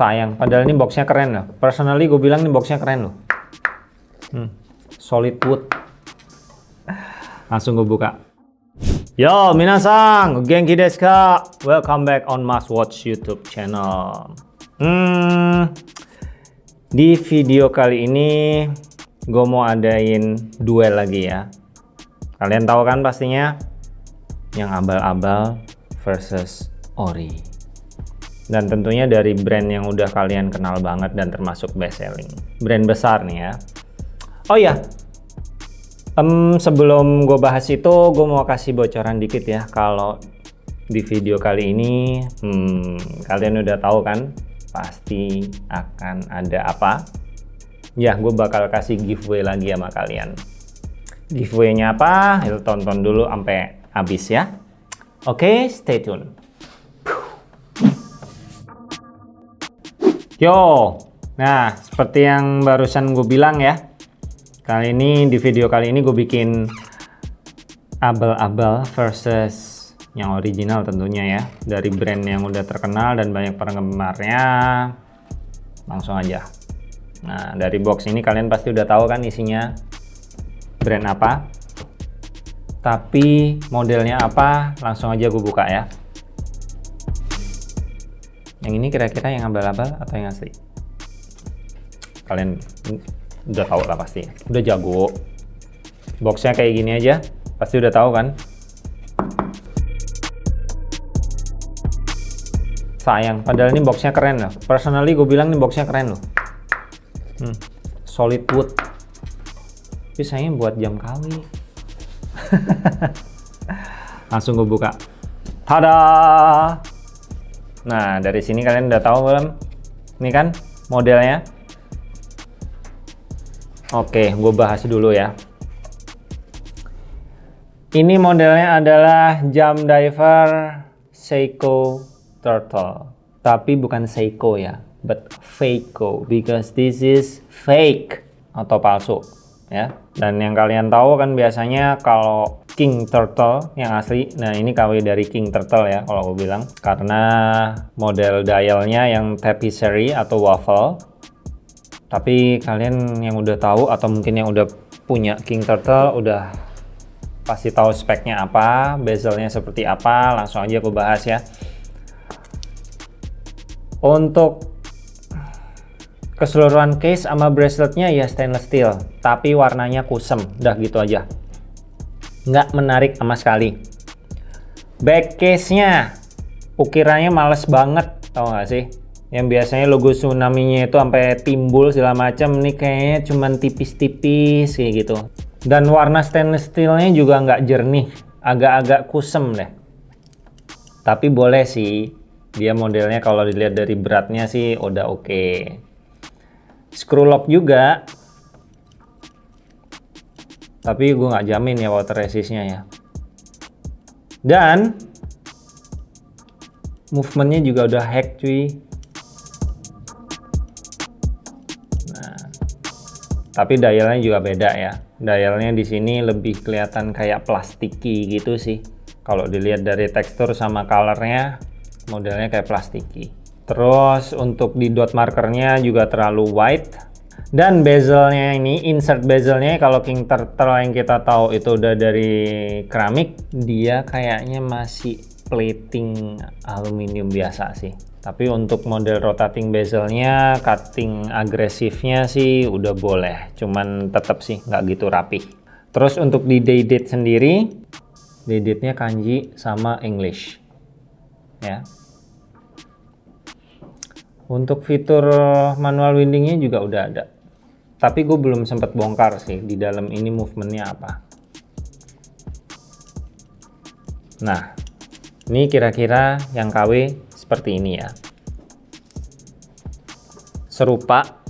sayang. Padahal ini boxnya keren loh. Personally gue bilang ini boxnya keren loh. Hmm, solid wood. Langsung gue buka. Yo minasang. Genki desu ka welcome back on Mas Watch YouTube channel. Hmm, di video kali ini gue mau adain duel lagi ya. Kalian tahu kan pastinya? Yang abal-abal versus ori dan tentunya dari brand yang udah kalian kenal banget dan termasuk best selling. Brand besar nih ya. Oh ya um, sebelum gue bahas itu gue mau kasih bocoran dikit ya. Kalau di video kali ini hmm, kalian udah tahu kan pasti akan ada apa? Ya gue bakal kasih giveaway lagi sama kalian. Giveaway-nya apa? Itu tonton dulu sampai habis ya. Oke okay, stay tune Yo, nah seperti yang barusan gue bilang ya, kali ini di video kali ini gue bikin abal-abal versus yang original tentunya ya, dari brand yang udah terkenal dan banyak penggemarnya, langsung aja. Nah dari box ini kalian pasti udah tahu kan isinya brand apa, tapi modelnya apa, langsung aja gue buka ya. Yang ini kira-kira yang abal-abal atau yang asli? Kalian udah tahu lah pasti. Udah jago. Boxnya kayak gini aja. Pasti udah tahu kan? Sayang. Padahal ini boxnya keren loh. Personally gue bilang ini boxnya keren loh. Hmm, solid wood. Tapi sayangnya buat jam kali. Langsung gue buka. Tada! Nah, dari sini kalian udah tahu belum? Ini kan modelnya. Oke, gue bahas dulu ya. Ini modelnya adalah jam diver Seiko Turtle. Tapi bukan Seiko ya, but Fakeco because this is fake atau palsu ya. Dan yang kalian tahu kan biasanya kalau King Turtle yang asli. Nah ini KW dari King Turtle ya kalau gue bilang. Karena model dialnya yang tapisserie atau waffle. Tapi kalian yang udah tahu atau mungkin yang udah punya King Turtle udah pasti tahu speknya apa, bezelnya seperti apa. Langsung aja aku bahas ya. Untuk keseluruhan case sama braceletnya ya stainless steel, tapi warnanya kusem. Udah gitu aja nggak menarik sama sekali. Back case-nya ukirannya males banget tau gak sih? Yang biasanya logo tsunami-nya itu sampai timbul segala macam ini kayaknya cuman tipis-tipis kayak gitu. Dan warna stainless steel-nya juga nggak jernih agak-agak kusem deh. Tapi boleh sih dia modelnya kalau dilihat dari beratnya sih udah oke. Okay. screw lock juga tapi gue nggak jamin ya water resistnya ya. Dan movementnya juga udah hack cuy. Nah tapi dialnya juga beda ya. Dialnya di sini lebih kelihatan kayak plastiki gitu sih. Kalau dilihat dari tekstur sama colornya modelnya kayak plastiki. Terus untuk di dot markernya juga terlalu white dan bezelnya ini insert bezelnya kalau King Turtle yang kita tahu itu udah dari keramik dia kayaknya masih plating aluminium biasa sih. Tapi untuk model rotating bezelnya cutting agresifnya sih udah boleh. Cuman tetap sih nggak gitu rapi terus untuk di day date sendiri day date nya kanji sama English. Ya. Untuk fitur manual windingnya juga udah ada tapi gue belum sempat bongkar sih di dalam ini movementnya apa. Nah ini kira-kira yang KW seperti ini ya. Serupa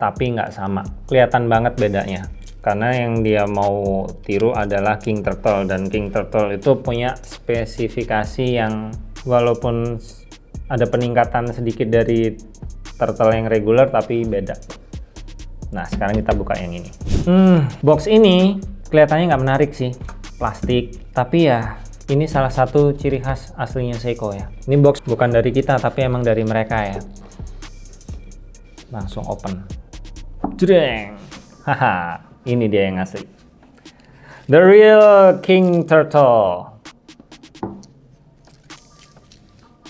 tapi nggak sama. Kelihatan banget bedanya. Karena yang dia mau tiru adalah King Turtle dan King Turtle itu punya spesifikasi yang walaupun ada peningkatan sedikit dari turtle yang regular tapi beda Nah, sekarang kita buka yang ini. Hmm, box ini kelihatannya nggak menarik sih. Plastik. Tapi ya, ini salah satu ciri khas aslinya Seiko ya. Ini box bukan dari kita, tapi emang dari mereka ya. langsung open jreng haha ini dia yang asli the real king turtle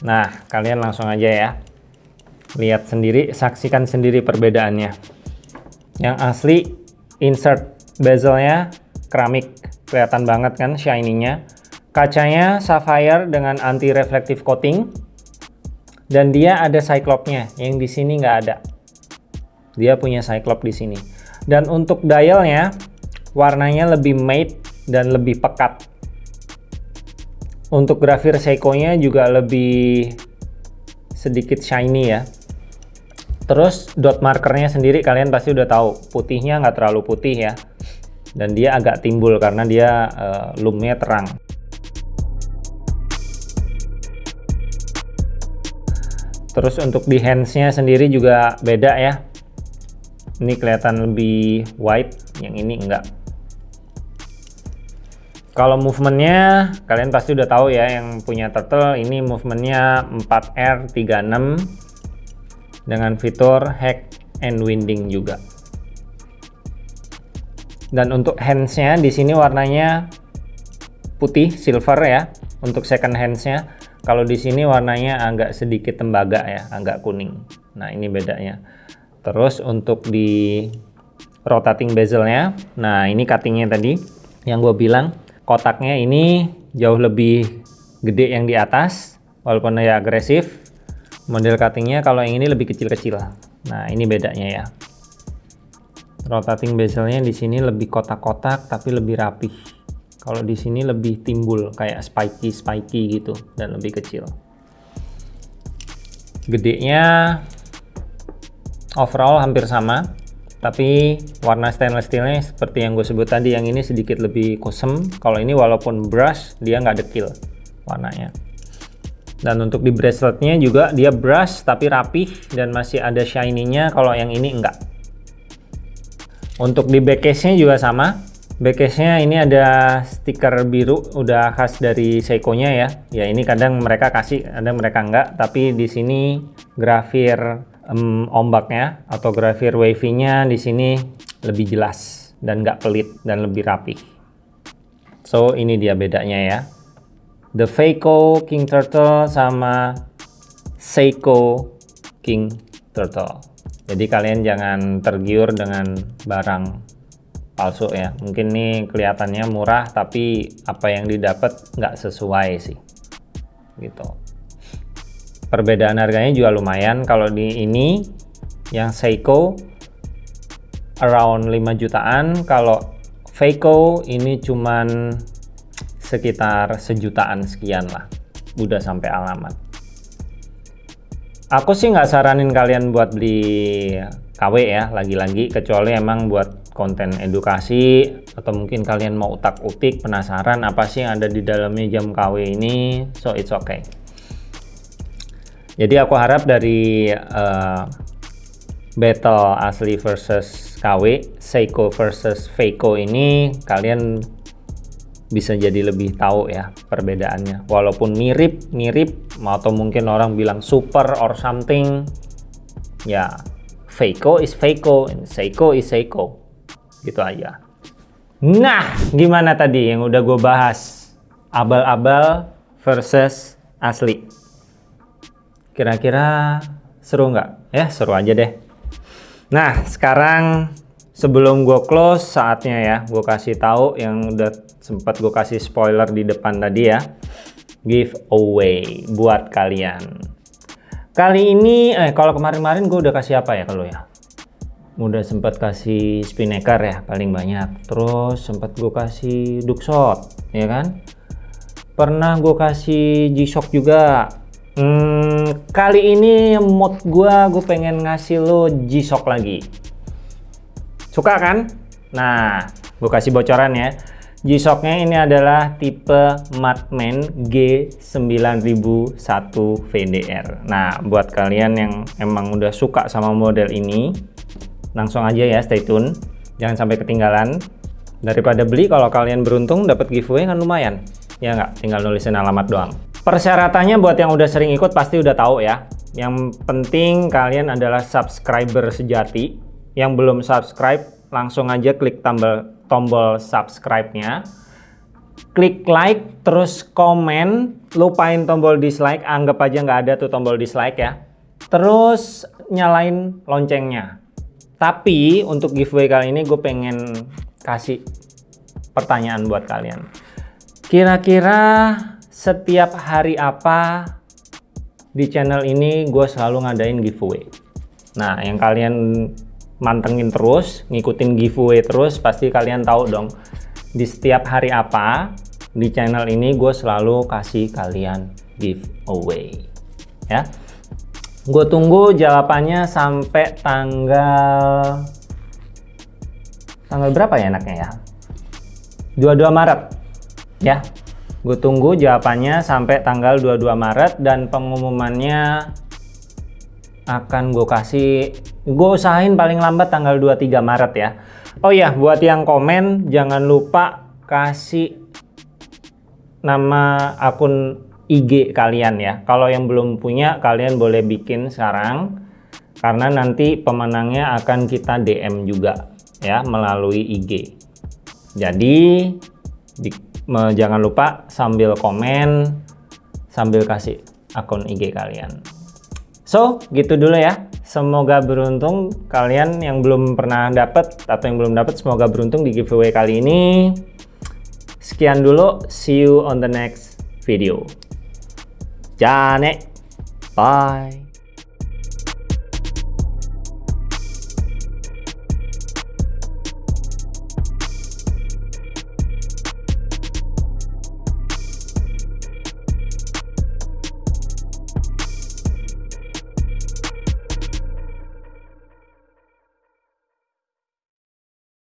nah kalian langsung aja ya lihat sendiri saksikan sendiri perbedaannya yang asli insert bezelnya keramik. Kelihatan banget kan shiny-nya. Kacanya sapphire dengan anti reflective coating. Dan dia ada cyclopnya yang di sini nggak ada. Dia punya cyclop di sini. Dan untuk dialnya warnanya lebih matte dan lebih pekat. Untuk grafir Seiko-nya juga lebih sedikit shiny ya terus dot markernya sendiri kalian pasti udah tahu putihnya nggak terlalu putih ya. Dan dia agak timbul karena dia uh, lumnya terang. Terus untuk di handsnya sendiri juga beda ya. Ini kelihatan lebih white yang ini enggak. Kalau movementnya kalian pasti udah tahu ya yang punya turtle. Ini movementnya 4R36 dengan fitur hack and winding juga dan untuk handsnya di sini warnanya putih silver ya untuk second handsnya kalau di sini warnanya agak sedikit tembaga ya, agak kuning. Nah, ini bedanya. Terus untuk di rotating bezelnya, nah ini cuttingnya tadi yang gue bilang kotaknya ini jauh lebih gede yang di atas, walaupun ya agresif. Model cuttingnya kalau yang ini lebih kecil-kecil. Nah, ini bedanya ya. Rotating bezelnya di sini lebih kotak-kotak tapi lebih rapih. Kalau di sini lebih timbul kayak spiky spiky gitu dan lebih kecil. Gedenya overall hampir sama, tapi warna stainless steelnya seperti yang gue sebut tadi, yang ini sedikit lebih kusem. Kalau ini walaupun brush dia nggak dekil warnanya. Dan untuk di braceletnya juga dia brush tapi rapih dan masih ada shiny-nya. Kalau yang ini enggak. Untuk di back case-nya juga sama Backcase-nya ini ada stiker biru udah khas dari Seiko-nya ya. Ya ini kadang mereka kasih, kadang mereka enggak. Tapi di sini grafir um, ombaknya atau grafir wavy-nya di sini lebih jelas dan nggak pelit dan lebih rapi. So ini dia bedanya ya. The Seiko King Turtle sama Seiko King Turtle. Jadi kalian jangan tergiur dengan barang palsu ya. Mungkin nih kelihatannya murah tapi apa yang didapat nggak sesuai sih. Gitu. Perbedaan harganya juga lumayan. Kalau di ini yang Seiko around 5 jutaan. Kalau Feiko ini cuman sekitar sejutaan sekian lah udah sampai alamat. Aku sih nggak saranin kalian buat beli KW ya lagi-lagi kecuali emang buat konten edukasi atau mungkin kalian mau utak-utik penasaran apa sih yang ada di dalamnya jam KW ini so it's okay. Jadi aku harap dari uh, battle asli versus KW Seiko versus Feiko ini kalian bisa jadi lebih tahu ya perbedaannya. Walaupun mirip mirip atau mungkin orang bilang super or something ya Feiko is Feiko and Seiko is Seiko. Gitu aja. Nah gimana tadi yang udah gue bahas? Abal-abal versus asli. Kira-kira seru nggak? Ya seru aja deh. Nah sekarang sebelum gue close saatnya ya gue kasih tahu yang udah sempat gue kasih spoiler di depan tadi ya. Giveaway buat kalian. Kali ini eh kalau kemarin-kemarin gue udah kasih apa ya kalau ya? Udah sempat kasih spinnaker ya paling banyak. Terus sempat gue kasih duckshot ya kan? Pernah gue kasih G-Shock juga. Hmm, kali ini mod gue gue pengen ngasih lo G-Shock lagi. Suka kan? Nah gue kasih bocoran ya G-Shocknya ini adalah tipe Madman G9001 VDR nah buat kalian yang emang udah suka sama model ini langsung aja ya stay tune. Jangan sampai ketinggalan. Daripada beli kalau kalian beruntung dapat giveaway kan lumayan. Ya nggak? Tinggal nulisin alamat doang. Persyaratannya buat yang udah sering ikut pasti udah tahu ya. Yang penting kalian adalah subscriber sejati. Yang belum subscribe, langsung aja klik tombol tombol subscribe-nya. Klik like, terus komen, lupain tombol dislike, anggap aja nggak ada tuh tombol dislike ya. Terus nyalain loncengnya. Tapi untuk giveaway kali ini gue pengen kasih pertanyaan buat kalian. Kira-kira setiap hari apa di channel ini gue selalu ngadain giveaway. Nah, yang kalian mantengin terus, ngikutin giveaway terus, pasti kalian tahu dong di setiap hari apa di channel ini gue selalu kasih kalian giveaway. Ya, gue tunggu jawabannya sampai tanggal tanggal berapa ya enaknya ya? 22 Maret ya gue tunggu jawabannya sampai tanggal 22 Maret dan pengumumannya akan gue kasih. Gue usahain paling lambat tanggal 23 Maret ya. Oh ya buat yang komen jangan lupa kasih nama akun IG kalian ya. Kalau yang belum punya kalian boleh bikin sekarang karena nanti pemenangnya akan kita DM juga ya melalui IG jadi di, me, jangan lupa sambil komen sambil kasih akun IG kalian so gitu dulu ya. Semoga beruntung kalian yang belum pernah dapat atau yang belum dapat semoga beruntung di giveaway kali ini. Sekian dulu see you on the next video. Jane bye